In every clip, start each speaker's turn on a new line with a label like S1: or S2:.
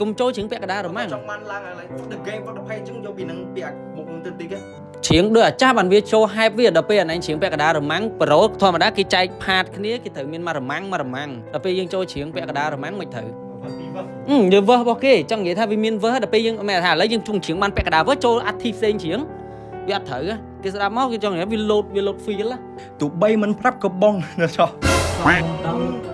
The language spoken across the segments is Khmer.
S1: កុំចូលជ្រៀងពាក់កណ្ដាលរម៉ាំង
S2: ចង់បានឡើងឥឡូវ the game for the pay អញ្ចឹងយកពីនឹងពីអាមុខនឹងទៅទីគេ
S1: ជ្រៀងដូចអាចាស់បានវាចូល hype វាដល់ពេលអាណែងជ្រៀងពាក់កណ្ដាលរម៉ាំងប្រូធម្មតាគេចែកផាតគ្នាគេត្រូវមានមករម៉ាំងមករម៉ាំងដល់ពេលយើងចូលជ្រៀងពាក់កណ្ដាលរម៉ាំងមិនត្រូវ
S2: ពីវឹក
S1: អឺយើងវើសរបស់គេចង់និយាយថាវាមានវើសដល់ពេលយើងមិនថាឥឡូវយើងជុំជ្រៀងបានពាក់កណ្ដាលវើសចូលអាធីផ្សេងជ្រៀងវាអត់ត្រូវហ៎គេស្ដាប់មកគេចង់និយាយវាលោតវាលោត feel ហ៎
S2: ទោះបីមិនប្រាប់ក៏បងនៅចោះ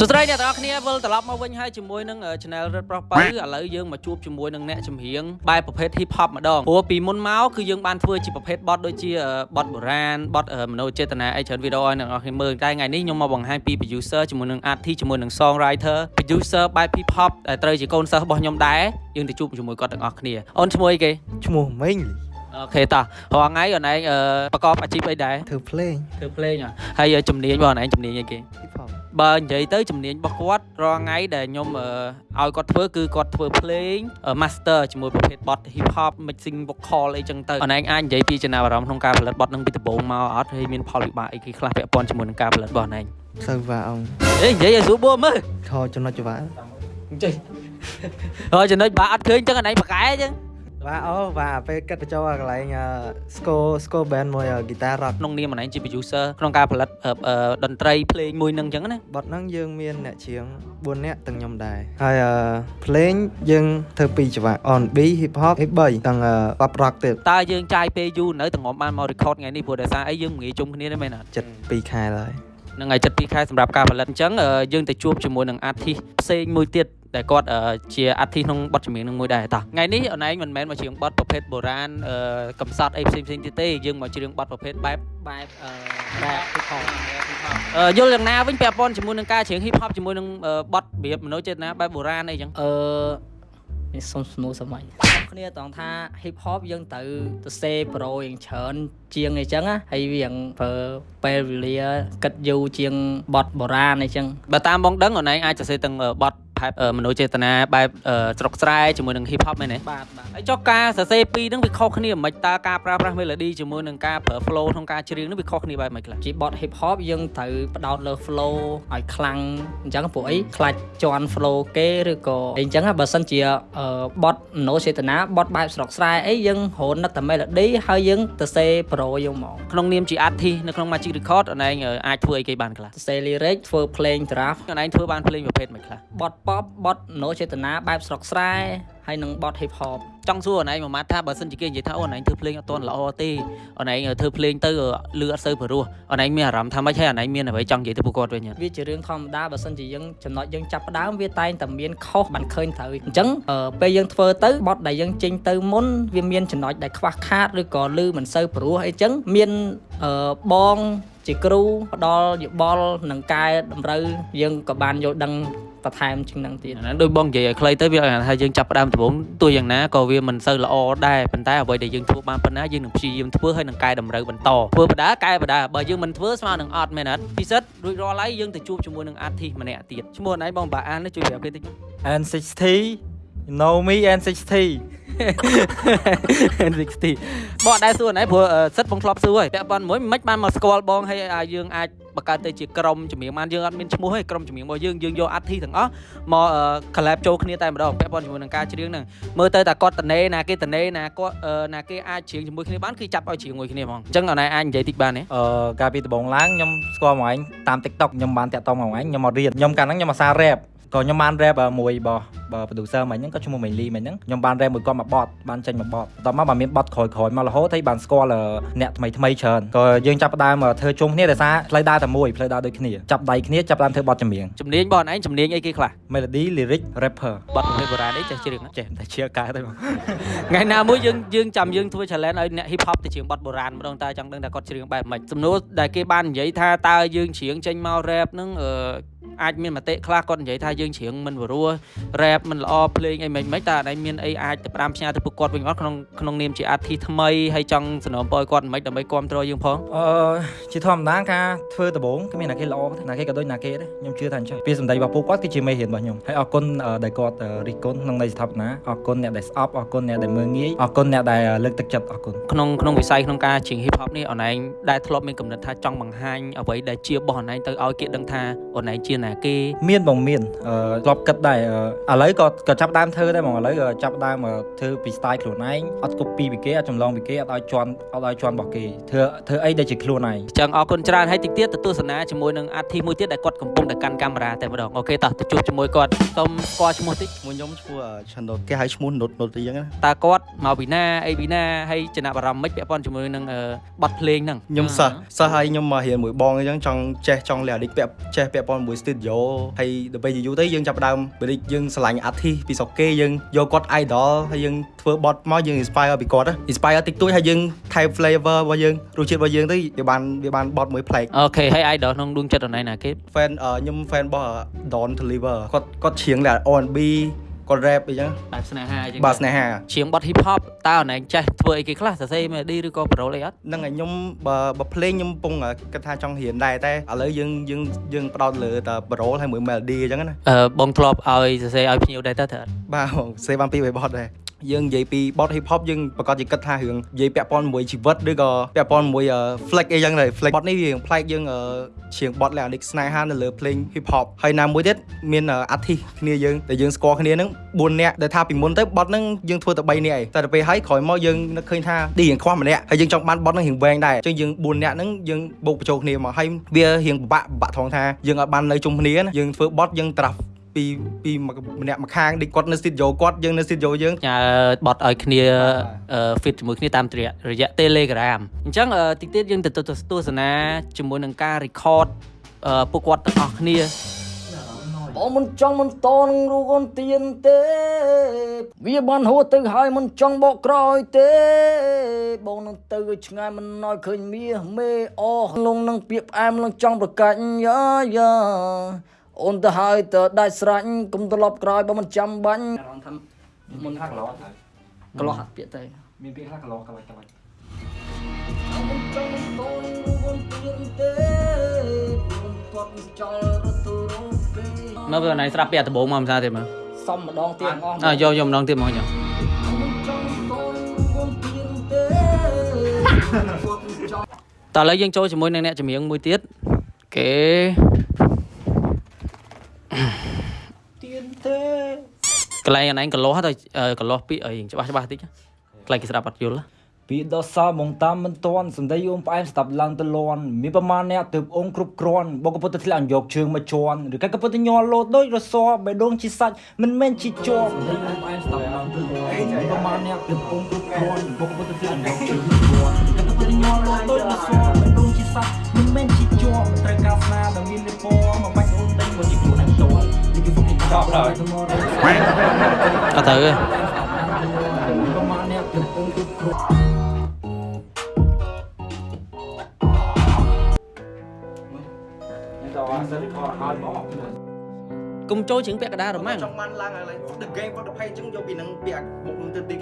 S1: សួស្តីអ្នកទាំងអស់គ្នាវិលត្រឡប់មកវិញហើយជាមួយនឹង channel រឹតប្រុសបើឥឡូវយើងមកជួបជាមួយនឹងអ្នកចម្រៀងបែបប្រភេទ hip hop ម្ដងព្រោះពីមុនមកគឺយើងបានធ្វើជាប្រភេទបទដូចជាបទបុរាណបទមនោចេតនាអីច្រើនវីដេអូឲ្យអ្នកទាំងអស់គ្នាមើលតែថ្ងៃនេះខ្ញុំមកបង្ហាញពី producer ជាមួយនឹង artist ជាមួយនឹង songwriter producer បែប hip hop ដែលត្រូវជាកូនសិស្សរបស់ខ្ញុំដែរយើងទៅជួបជាមួយគាត់ទាំងអស់គ្នាអូនឈ្មោះអីគេ
S3: ឈ្មោះម៉េង
S1: អូខេតោះរាល់ថ្ងៃអូនឯងអឺប្រកបអាជីពអីដែរ
S3: ធ្វើភ្លេង
S1: ធ្វើភ្លេងហ៎ហើយជំនាញរបស់អូនឯងជំនាញអីគេ
S3: hip hop
S1: បើនិយាយទៅជំនាញរបស់គាត់រាល់ថ្ងៃដែលខ្ញុំអឺឲ្យគាត់ធ្វើគឺគាត់ធ្វើភ្លេង master ជាមួយប្រភេទបទ hip hop mixing vocal អីចឹងទៅអនឯងអាចនិយាយពីចំណាប់អារម្មណ៍ក្នុងការផលិតបទនឹងពីដំបូងមកអត់ហើយមានផលវិបាកអីគេខ្លះពាក់ព័ន្ធជាមួយនឹងការផលិតរបស់អនឯង
S3: សើវ៉ាអង្គ
S1: អេនិយាយឲ្យស្រួលបួមើល
S3: ខចំណុចច្បាស់
S1: ចេះហើយចំណុចបាក់អត់ឃើញចឹងអនឯងប្រកែចឹង
S3: វ៉ាអូវ៉ាពេលគិតបញ្ចូលកន្លែងស្គរស្គរ band មួយ guitar rock
S1: ក្នុងនាមអនឯងជា producer ក្នុងការផលិតអឺអឺតន្ត្រីភ្លេងមួយនឹងចឹងណា
S3: បទហ្នឹងយើងមានអ្នកច្រៀង4នាក់ទាំងខ្ញុំដែរហើយអឺភ្លេងយើងធ្វើពីរច្បាស់ R&B hip hop ឯ3ទាំង pop rock ទៀត
S1: តើយើងចាយពេលយូរនៅទាំងងំបានមក record ថ្ងៃនេះព្រោះដោយសារអីយើងមិនងាយជុំគ្នាទេមែនអត់
S3: ចិត្ត2ខែហើយ
S1: នឹងហើយចិត្ត2ខែសម្រាប់ការផលិតអញ្ចឹងអឺយើងទៅជួបជាមួយនឹង artist ផ្សេងមួយទៀត ដែលគាត់អឺជា artist ក្នុងបទចម្រៀងនឹងមួយដែរតោះថ្ងៃនេះអនឯងមិនមែនមកច្រៀងបទប្រភេទបុរាណអឺកំសត់អីផ្សេងផ្សេងទៀតទេយើងមកច្រៀងបទប្រភេទបែបបែបអឺបែប hip hop អឺយល់យ៉ាងណាវិញពាក់ព័ន្ធជាមួយនឹងការច្រៀង hip hop ជាមួយនឹងអឺបទរបៀបមនោចេតនាបែបបុរាណអីចឹង
S4: អឺនេះសុំស្នូសម័យគ្នាតង់ថា hip hop យើងទៅទៅសេប្រូយ៉ាងច្រើនជាងអីចឹងណាហើយវាយ៉ាងប្រើពេលវេលាគិតយូរជាងបទបុរាណអីចឹង
S1: បើតាមបងដឹងអនឯងអាចសរសេរទាំងអឺបទ បែបអឺមនោចេតនាបែបអឺស្រុកស្រែជាមួយនឹង hip hop មែនទេ
S4: បាទបាទ
S1: ហើយចុះការសរសេរពីរហ្នឹងវាខុសគ្នាមិនតើការប្រើប្រាស់ melody ជាមួយនឹងការប្រើ flow ក្នុងការច្រៀងហ្នឹងវាខុសគ្នាបែបម៉េចខ្លះ
S4: ជាបទ hip hop យើងត្រូវផ្ដោតលើ flow ឲ្យខ្លាំងអញ្ចឹងពួកអីខ្លាច់ជន់ flow គេឬក៏អីអញ្ចឹងណាបើសិនជាអឺបទមនោចេតនាបទបែបស្រុកស្រែអីយើងរហូតនឹកតែ melody ហើយយើងទៅសេប្រូយកមក
S1: ក្នុងនាមជា artist នៅក្នុង Magic Record អនឯងអឺអាចធ្វើអីគេបានខ្លះ
S4: ទៅសេ lyric ធ្វើភ្លេង draft
S1: អនឯងធ្វើបានភ្លេងប្រភេទមិនខ្លះ
S4: បទ pop បទមនោចេតនាបែបស្រុកស្រែហើយនិងបទ hip hop
S1: ចង់សួរអនឯងមួយម៉ាត់ថាបើសិនជាគេនិយាយថាអូអនឯងធ្វើភ្លេងអត់ទាន់ល្អទេអនឯងធ្វើភ្លេងទៅលឺអត់សូវព្រោះអនឯងមានអារម្មណ៍ថាម៉េចហើយអនឯងមានអ្វីចង់និយាយទៅពួកគាត់វិញអត់
S4: វាជារឿងធម្មតាបើសិនជាយើងចំណុចយើងចាប់ផ្ដើមវាតែងតែមានខុសបានឃើញត្រូវអញ្ចឹងអឺពេលយើងធ្វើទៅបទដែលយើងចេញទៅមុនវាមានចំណុចដែលខ្វះខាតឬក៏លឺមិនសូវព្រោះអីចឹងមានអឺបងជាគ្រូផ្ដល់យោបល់និងកែតម្រូវយើងក៏បានយល់ដឹង បន្ថែមជាងនឹងទៀត
S1: អាហ្នឹងដូចបងនិយាយឲ្យខ្លីទៅវាថាយើងចាប់ផ្ដើមដំបូងទោះយ៉ាងណាក៏វាមិនសូវល្អដែរប៉ុន្តែអ្វីដែលយើងធ្វើបានប៉ុណ្ណាយើងនឹងព្យាយាមធ្វើហើយនឹងកែតម្រូវបន្តធ្វើបដាកែបដាបើយើងមិនធ្វើស្មើនឹងអត់មែនអត់ពិសិដ្ឋរួចរាល់ហើយយើងទៅជួបជាមួយនឹង artist ម្នាក់ទៀតឈ្មោះអនឯងបងបាអានជួយប្រាប់គេតិច
S5: N60 you know me N60
S1: N60 បងអត់ដែរសួរណែព្រោះអឺសិតបងធ្លាប់សួរហើយពាក់ព័ន្ធមួយមិនបានមកស្គាល់បងហើយឲ្យយើងអាចបង្កើតទៅជាក្រុមចម្រៀងបានយើងអត់មានឈ្មោះទេក្រុមចម្រៀងរបស់យើងយើងយក artist ទាំងអស់មកអឺ collab ចូលគ្នាតែម្ដងពាក់ព័ន្ធជាមួយនឹងការច្រៀងហ្នឹងមើលទៅតែគាត់តនេណាគេតនេណាគាត់អឺណាគេអាចច្រៀងជាមួយគ្នាបានគឺចាប់ឲ្យច្រៀងមួយគ្នាហ្មងអញ្ចឹងអនឯងអាចនិយាយតិចបានទេ
S5: អឺកាលពីដំបូងឡើងខ្ញុំស្គាល់មកឯងតាម TikTok ខ្ញុំបានតាក់ទងមកឯងខ្ញុំមករៀនខ្ញុំកាលហ្នឹងខ្ញុំអាសា rap ក៏ខ្ញុំបាន rap មួយរបស់ បើ producer មិញហ្នឹងក៏ឈ្មោះមេលីមិញហ្នឹងខ្ញុំបាន rap មួយគាត់មកបត់បានចេញមកបត់បន្ទាប់មកបានមានបត់ក្រោយក្រោយមករហូតហើយបានស្គាល់អ្នកថ្មីថ្មីច្រើនក៏យើងចាប់ផ្ដើមធ្វើជុំគ្នាដោយសារផ្លូវដើរតែមួយផ្លូវដើរដូចគ្នាចាប់ដៃគ្នាចាប់ផ្ដើមធ្វើបត់ចម្រៀង
S1: ជំនាញបងអនឯងជំនាញអីគេខ្លះ
S5: melody lyric rapper
S1: បទប្រភេទបុរាណអីចេះច្រៀងអត់
S5: ចេះតែជាកែទៅមក
S1: ថ្ងៃណាមួយយើងយើងចាំយើងធ្វើ challenge ឲ្យអ្នក hip hop ទៅច្រៀងបទបុរាណម្ដងតើចង់ដឹងថាគាត់ច្រៀងបែបម៉េចសំណួរដែលគេបាននិយាយថាតើយើងច្រៀងចេញមក rap ហ្នឹងអឺអាចមានមតិខ្លះគាត់និយាយថាយើងច្រៀងមិនព្រោះ rap rap មិនល្អភ្លេងអីមិនមិនតើអីមានអីអាចទៅប្រាំផ្ញើទៅពួកគាត់វិញអត់ក្នុងក្នុងនាមជាអាទិថ្មីហើយចង់សំណូមពរឲ្យគាត់មិនដើម្បីគ្រប់គ្រងយើងផង
S5: អឺជាធម្មតាការធ្វើដំបូងគ្មានណាគេល្អទេណាគេក៏ដូចណាគេដែរខ្ញុំជឿថាអញ្ចឹងពីសម្ដីរបស់ពួកគាត់គឺជាមេរៀនរបស់ខ្ញុំហើយអរគុណអឺដែលគាត់អឺរិះគន់ក្នុងន័យស្ថាបនាអរគុណអ្នកដែលស្អប់អរគុណអ្នកដែលមើងងាយអរគុណអ្នកដែលលើកទឹកចិត្តអរគុណ
S1: ក្នុងក្នុងវិស័យក្នុងការច្រៀង hip hop នេះអនឯងដែលធ្លាប់មានកំណត់ថាចង់បង្ហាញអ្វីដែលជារបស់អនឯងទៅឲ្យគេដឹងថាអនឯងជាណាគេ
S5: មានបងមានអឺធ្លាប់គិតដែរអឺឥឡូវក៏ក៏ចាប់ផ្ដើមធ្វើដែរបងឥឡូវក៏ចាប់ផ្ដើមអឺធ្វើពី style ខ្លួនឯងអត់ copy ពីគេអត់ចម្លងពីគេអត់ឲ្យជន់អត់ឲ្យជន់របស់គេធ្វើធ្វើអីដែលជាខ្លួនឯង
S1: អញ្ចឹងអរគុណច្រើនហើយតិចទៀតទៅទស្សនាជាមួយនឹងអាទិមួយទៀតដែលគាត់កំពុងតែកាន់កាមេរ៉ាតែម្ដងអូខេតោះទៅជួបជាមួយគាត់សូមស្គាល់ឈ្មោះតិច
S2: មួយខ្ញុំឈ្មោះឆាន់ដូតគេហៅឈ្មោះនុតនុតអីចឹងណា
S1: តើគាត់មកពីណាអីពីណាហើយចំណាប់អារម្មណ៍មិនពាក់ព័ន្ធជាមួយនឹងអឺបទភ្លេងហ្នឹង
S2: ខ្ញុំសិស្សសិស្សហើយខ្ញុំមករៀនមួយបងអញ្ចឹងចង់ចេះចង់លះអាឌិកពាក់ចេះពាក់ព័ន្ធមួយ studio ហើយដល់ពេលយូរទៅយើងចាប់ផ្ដើមពេលយើងឆ្លាញ់ artist ពីស្រុកគេយើងយកគាត់ idol ហើយយើងធ្វើបទមកយើង inspire ពីគាត់ inspire តិចតួចហើយយើងថែម flavor របស់យើងរសជាតិរបស់យើងទៅវាបានវាបានបទមួយប្លែក
S1: អូខេហើយ idol ក្នុងដួងចិត្តអនឯងណាគេ
S2: fan អឺខ្ញុំ fan របស់ Don Deliver គាត់គាត់ច្រៀងលះ R&B គាត់ rap អីចឹង
S1: បែបស្នេហាអញ្ចឹង
S2: បាទស្នេហា
S1: ច្រៀងបទ hip hop តើអនឯងចេះធ្វើអីគេខ្លះសរសេរ melody ឬក៏ parole អីអត់
S2: ហ្នឹងហើយខ្ញុំបើបើភ្លេងខ្ញុំកំពុងគិតថាចង់រៀនដែរតែឥឡូវយើងយើងយើងផ្ដោតលើតែ parole ហើយមួយ melody អញ្ចឹងណា
S1: អឺបងធ្លាប់ឲ្យសរសេរឲ្យភ្ញៀវដែរតើត្រូវអត់
S2: បាទបងសេបានពីរបីបទដែរ យើងនិយាយពីបទ hip hop យើងប្រកាសជាគិតថារឿងនិយាយពាក់ព័ន្ធមួយជីវិតឬក៏ពាក់ព័ន្ធមួយ flex អីចឹងដែរ flex បទនេះវាប្លែកយើងច្រៀងបទលក្ខណៈស្នេហានៅលើភ្លេង hip hop ហើយណាមួយទៀតមាន artist គ្នាយើងដែលយើងស្គាល់គ្នាហ្នឹង4នាក់ដែលថាពីមុនទៅបទហ្នឹងយើងធ្វើតែ3នាក់ឯងតែទៅពេលហើយក្រោយមកយើងនឹកឃើញថាឌីរៀងខ្វះម្នាក់ហើយយើងចង់បានបទហ្នឹងរៀងវែងដែរអញ្ចឹងយើង4នាក់ហ្នឹងយើងបូកបញ្ចូលគ្នាមកហើយវារៀងពិបាកពិបាកថងថាយើងអត់បាននៅជុំគ្នាណាយើងធ្វើបទយើងត្រាស់ ពីពីម្នាក់ម្ខាងដូចគាត់នៅ studio គាត់យើងនៅ studio យើង
S1: ញ៉ាបត់ឲ្យគ្នាអឺ fit ជាមួយគ្នាតាមរយៈរយៈ Telegram អញ្ចឹងអឺតិចទៀតយើងទៅទស្សនាជាមួយនឹងការ record អឺពួកគាត់ទាំងអស់គ្នា
S4: បងមិនចង់មិនតនឹងរូកូនទៀនទេ វាបានហួសទៅហើយមិនចង់បកក្រោយទេ បងនឹងទៅឲ្យឆ្ងាយមិនឲ្យឃើញមាសមេអស់លងនឹងពាក្យផ្អែមនឹងចង់ប្រកាច់យ៉ាយ៉ា អូនទៅហើយទៅដាច់ស្រាច់កុំត្រឡប់ក្រោយបើមិនចាំបាញ់អារម្មណ៍ថាមុនថាកន្លោះកន្លោះអត់ពាក្យទៅ
S5: មានពាក្យខ្លះកន្លោះកន្លោះកន្លោះ
S4: មិនចង់មិនតនឹងរូកូនទៀនទេខ្ញុំគាត់មិនចង់រត់ទៅរកពេល
S1: មើលវាណៃស្រាប់ពីអាដំបងមកមិនថាទេមើល
S4: សុំម្ដងទៀតអស់
S1: អើយកយកម្ដងទៀតមកញ៉ាំ
S4: មិនចង់តនឹងរូកូនទៀនទេគាត់មិនចង់
S1: តោះឥឡូវយើងចូលជាមួយនឹងអ្នកចម្រៀងមួយទៀតគេ
S4: ទៀនទេ
S1: កន្លែងអនឯងកន្លោះទៅអឺកន្លោះពីអីច្បាស់ច្បាស់តិចកន្លែងគេស្ដាប់អត់យល់
S5: ពីដល់សល់បងតាមមិនតន់សម្ដីអូនផ្អែមស្ដាប់ឡើងទៅលន់មានប្រមាណអ្នកទើបអូនគ្រប់គ្រាន់បងក៏ពុតតែធ្លាក់យកជើងមកជន់ឬក៏ក៏ពុតតែញ័រលោតដូចរសបេះដូងជាសាច់មិនមែនជាជាប់សម្ដីអូនផ្អែមស្ដាប់ឡើងទៅលន់មានប្រមាណអ្នកទើបអូនគ្រប់គ្រាន់បងក៏ពុតតែធ្លាក់យកជើងមកជន់ឬក៏ក៏ពុតតែញ័រលោតដូចរសបេះដូងជាសាច់មិនមែនជាជាប់ត្រូវការស្នាដែលមានលេពណ៌មកបាច់អូនដេញមកជាខ្លួនឯងតន់នេះគឺ fucking ចប់ហើយ
S1: អត់ទៅទេ
S5: ប្រមាណអ្នកទើបអូនគ្រប់គ្រាន់
S1: គុំចូលជ្រៀងពាក់កណ្ដាលរម៉ាំង
S2: ចង់បានឡើងហើយ The Game for the Pay អញ្ចឹងយកពីនឹងពាក្យមុខនឹងទៅតិច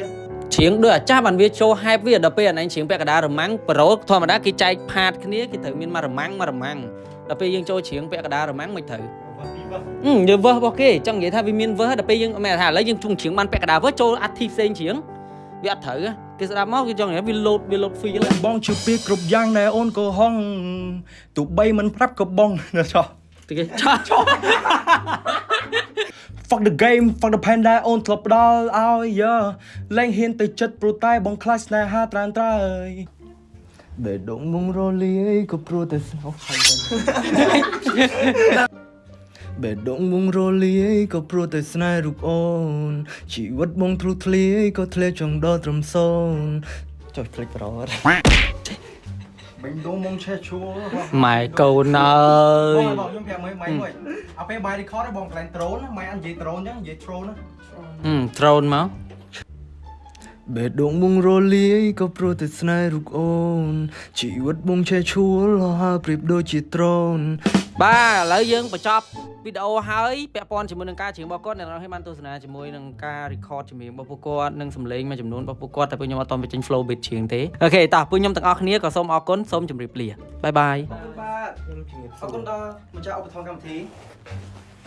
S1: ជ្រៀងដូចអាចាស់បានវាចូល hype វាដល់ពេលអនឯងជ្រៀងពាក់កណ្ដាលរម៉ាំងប្រូធម្មតាគេចែកផាតគ្នាគេត្រូវមានមករម៉ាំងមករម៉ាំងដល់ពេលយើងចូលជ្រៀងពាក់កណ្ដាលរម៉ាំងមិនត្រូវ ហឹមយើងវើសរបស់គេចង់និយាយថាវាមានវើសដល់ពេលយើងមែនថាឥឡូវយើងជុំជ្រៀងបានពាក់កណ្ដាលវើសចូលអាទិផ្សេងជ្រៀងវាអត់ត្រូវគេស្ដាប់មកគេចង់និយាយវាលោតវាលោត feel
S2: បងជឿពីគ្រប់យ៉ាងណែអូនក៏ហងទោះបីមិនប្រាប់ក៏បងចោះ
S1: គេឆាឆោ
S2: fuck the game fuck the panda អូនធ្លាប់ផ្ដល់ឲ្យយើលែងហ៊ានទៅចិត្តព្រោះតែបងខ្លាចស្នេហាត្រានត្រើយ
S3: បេះដូងមុងរលាយក៏ព្រោះតែស្នោបេះ ដូងមុងរលាយក៏ព្រោះតែស្នេហ៍រូបអូនជីវិតបងទ្រុឌធ្លាយក៏ធ្លាក់ចង់ដល់ត្រឹមសូនចុះភ្លេចប្រអត់
S2: បេងដូងមុំឆេះឈួរ
S1: ម៉ែកូនអើ
S2: បង
S1: យ
S2: បងខ្ញុំប្រាប់មើលម៉ៃមួយអពេលបាយ record ហ្នឹងបងកន្លែង drone ណាម៉ៃអត់និយាយ drone ចឹងនិយាយ drone ណា
S1: ហឹម drone មក
S3: បេះដូងបងរលាយក៏ព្រោះតែស្នេហ៍រូបអូនជីវិតបងឆេះឈួលរហើប្រៀបដូចជាដ្រូន
S1: បាទឥឡូវយើងបញ្ចប់ វីដេអូហើយពាក់ព័ន្ធជាមួយនឹងការច្រៀងរបស់គាត់អ្នកនរគ្នាបានទស្សនាជាមួយនឹងការ record ចម្រៀងរបស់ពួកគាត់និងសំឡេងមួយចំនួនរបស់ពួកគាត់តែពួកខ្ញុំអត់តបញ្ចេញ flow beat ច្រៀងទេអូខេតោះពួកខ្ញុំទាំងអស់គ្នាក៏សូមអរគុណសូមជម្រាបលាបាយបាយ
S2: បាទខ្ញុំជំរាបសួរអរគុណដល់ម្ចាស់ឧបត្ថម្ភកម្មវិធី